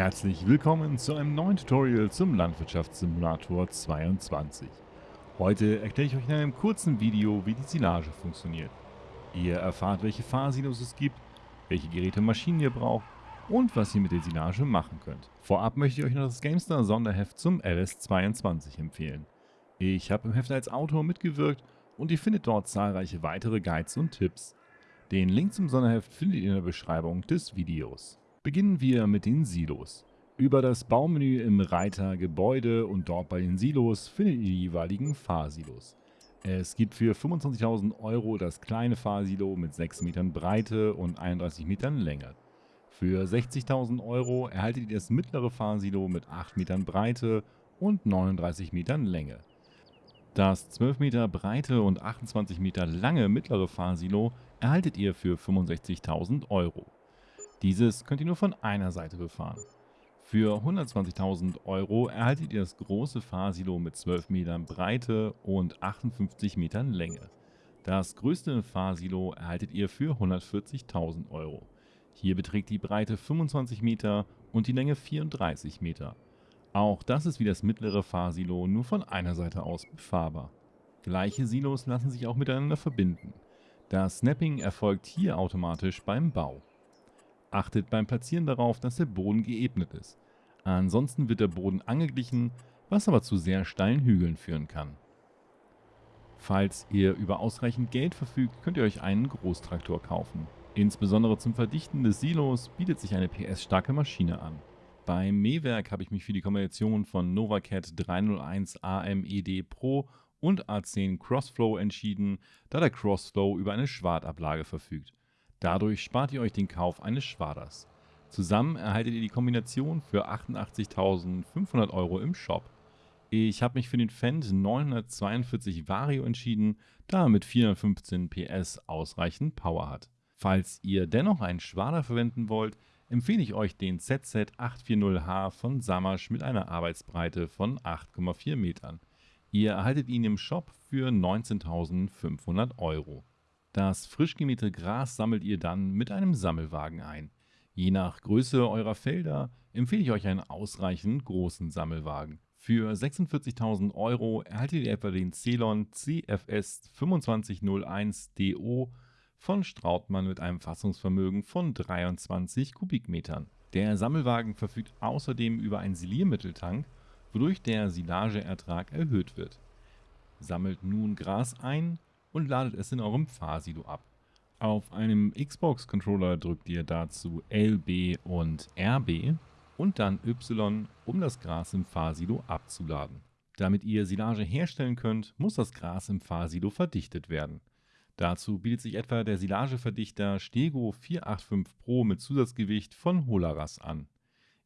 Herzlich willkommen zu einem neuen Tutorial zum Landwirtschaftssimulator 22. Heute erkläre ich euch in einem kurzen Video, wie die Silage funktioniert. Ihr erfahrt, welche Fahrsilos es gibt, welche Geräte und Maschinen ihr braucht und was ihr mit der Silage machen könnt. Vorab möchte ich euch noch das GameStar Sonderheft zum LS22 empfehlen. Ich habe im Heft als Autor mitgewirkt und ihr findet dort zahlreiche weitere Guides und Tipps. Den Link zum Sonderheft findet ihr in der Beschreibung des Videos. Beginnen wir mit den Silos. Über das Baumenü im Reiter Gebäude und dort bei den Silos findet ihr die jeweiligen Fahrsilos. Es gibt für 25.000 Euro das kleine Fahrsilo mit 6 Metern Breite und 31 Metern Länge. Für 60.000 Euro erhaltet ihr das mittlere Fahrsilo mit 8 Metern Breite und 39 Metern Länge. Das 12 Meter breite und 28 Meter lange mittlere Fahrsilo erhaltet ihr für 65.000 Euro. Dieses könnt ihr nur von einer Seite befahren. Für 120.000 Euro erhaltet ihr das große Fahrsilo mit 12 Metern Breite und 58 Metern Länge. Das größte Fahrsilo erhaltet ihr für 140.000 Euro. Hier beträgt die Breite 25 Meter und die Länge 34 Meter. Auch das ist wie das mittlere Fahrsilo nur von einer Seite aus befahrbar. Gleiche Silos lassen sich auch miteinander verbinden. Das Snapping erfolgt hier automatisch beim Bau. Achtet beim Platzieren darauf, dass der Boden geebnet ist. Ansonsten wird der Boden angeglichen, was aber zu sehr steilen Hügeln führen kann. Falls ihr über ausreichend Geld verfügt, könnt ihr euch einen Großtraktor kaufen. Insbesondere zum Verdichten des Silos bietet sich eine PS-starke Maschine an. Beim Mähwerk habe ich mich für die Kombination von Novacat 301 AMED Pro und A10 Crossflow entschieden, da der Crossflow über eine Schwartablage verfügt. Dadurch spart ihr euch den Kauf eines Schwaders. Zusammen erhaltet ihr die Kombination für 88.500 Euro im Shop. Ich habe mich für den Fendt 942 Vario entschieden, da er mit 415 PS ausreichend Power hat. Falls ihr dennoch einen Schwader verwenden wollt, empfehle ich euch den ZZ840H von Samasch mit einer Arbeitsbreite von 8,4 Metern. Ihr erhaltet ihn im Shop für 19.500 Euro. Das frisch gemähte Gras sammelt ihr dann mit einem Sammelwagen ein. Je nach Größe eurer Felder empfehle ich euch einen ausreichend großen Sammelwagen. Für 46.000 Euro erhaltet ihr etwa den Celon CFS 2501 DO von Strautmann mit einem Fassungsvermögen von 23 Kubikmetern. Der Sammelwagen verfügt außerdem über einen Siliermitteltank, wodurch der Silageertrag erhöht wird. Sammelt nun Gras ein, und ladet es in eurem Fahrsilo ab. Auf einem Xbox-Controller drückt ihr dazu LB und RB und dann Y, um das Gras im Fahrsilo abzuladen. Damit ihr Silage herstellen könnt, muss das Gras im Fahrsilo verdichtet werden. Dazu bietet sich etwa der Silageverdichter Stego 485 Pro mit Zusatzgewicht von Holaras an.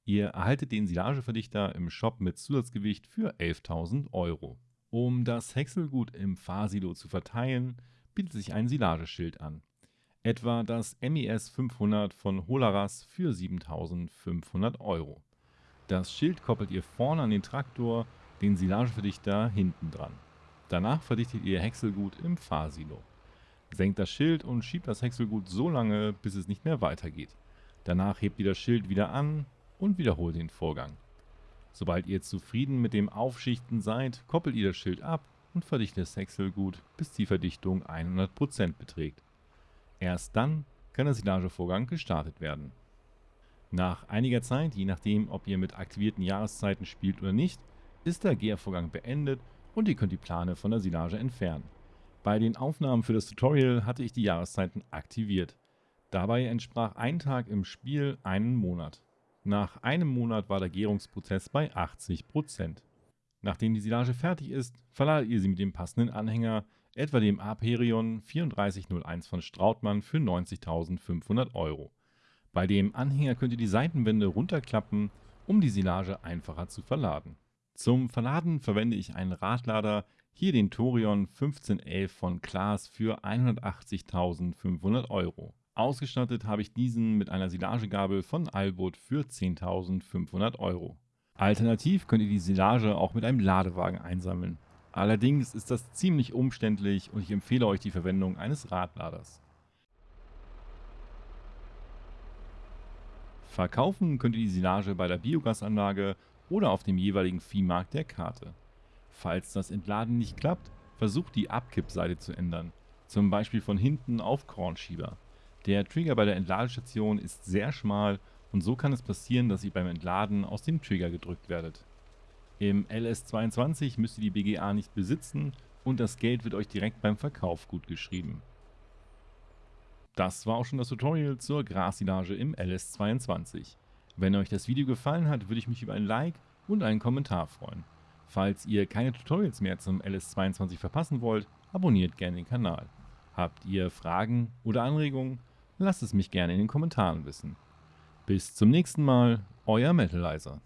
Ihr erhaltet den Silageverdichter im Shop mit Zusatzgewicht für 11.000 Euro. Um das Häckselgut im Fahrsilo zu verteilen, bietet sich ein Silageschild an. Etwa das MES 500 von Holaras für 7500 Euro. Das Schild koppelt ihr vorne an den Traktor, den Silageverdichter hinten dran. Danach verdichtet ihr Häckselgut im Fahrsilo. Senkt das Schild und schiebt das Häckselgut so lange, bis es nicht mehr weitergeht. Danach hebt ihr das Schild wieder an und wiederholt den Vorgang. Sobald ihr zufrieden mit dem Aufschichten seid, koppelt ihr das Schild ab und verdichtet das Häckselgut, bis die Verdichtung 100% beträgt. Erst dann kann der Silagevorgang gestartet werden. Nach einiger Zeit, je nachdem ob ihr mit aktivierten Jahreszeiten spielt oder nicht, ist der Gärvorgang beendet und ihr könnt die Plane von der Silage entfernen. Bei den Aufnahmen für das Tutorial hatte ich die Jahreszeiten aktiviert. Dabei entsprach ein Tag im Spiel einen Monat. Nach einem Monat war der Gärungsprozess bei 80%. Nachdem die Silage fertig ist, verladet ihr sie mit dem passenden Anhänger, etwa dem Aperion 3401 von Strautmann für 90.500 Euro. Bei dem Anhänger könnt ihr die Seitenwände runterklappen, um die Silage einfacher zu verladen. Zum Verladen verwende ich einen Radlader, hier den Torion 1511 von Klaas für 180.500 Euro. Ausgestattet habe ich diesen mit einer Silagegabel von Albot für 10.500 Euro. Alternativ könnt ihr die Silage auch mit einem Ladewagen einsammeln. Allerdings ist das ziemlich umständlich und ich empfehle euch die Verwendung eines Radladers. Verkaufen könnt ihr die Silage bei der Biogasanlage oder auf dem jeweiligen Viehmarkt der Karte. Falls das Entladen nicht klappt, versucht die Abkippseite zu ändern, zum Beispiel von hinten auf Kornschieber. Der Trigger bei der Entladestation ist sehr schmal und so kann es passieren, dass ihr beim Entladen aus dem Trigger gedrückt werdet. Im LS22 müsst ihr die BGA nicht besitzen und das Geld wird euch direkt beim Verkauf gut geschrieben. Das war auch schon das Tutorial zur Grassilage im LS22. Wenn euch das Video gefallen hat, würde ich mich über ein Like und einen Kommentar freuen. Falls ihr keine Tutorials mehr zum LS22 verpassen wollt, abonniert gerne den Kanal. Habt ihr Fragen oder Anregungen? Lasst es mich gerne in den Kommentaren wissen. Bis zum nächsten Mal, euer Metalizer.